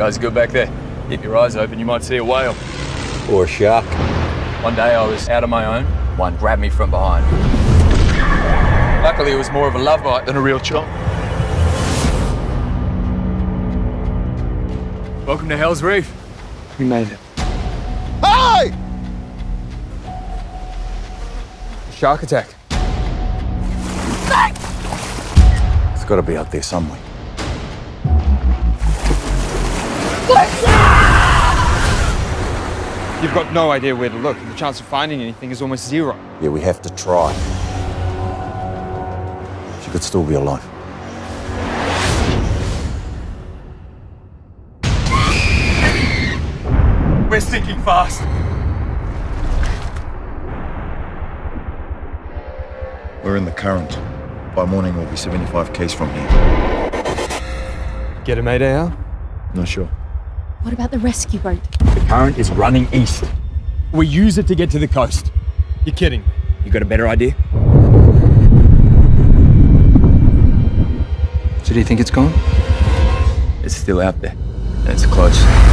guys good back there? Keep your eyes open, you might see a whale. Or a shark. One day I was out on my own, one grabbed me from behind. Luckily, it was more of a love bite than a real chomp. Welcome to Hell's Reef. We made it. Hey! Shark attack. It's got to be out there somewhere. You've got no idea where to look. The chance of finding anything is almost zero. Yeah, we have to try. She could still be alive. We're sinking fast. We're in the current. By morning, we'll be 75 k's from here. Get a mayday out? Eh, Not sure. What about the rescue boat? The current is running east. We use it to get to the coast. You're kidding. You got a better idea? So do you think it's gone? It's still out there, and it's close.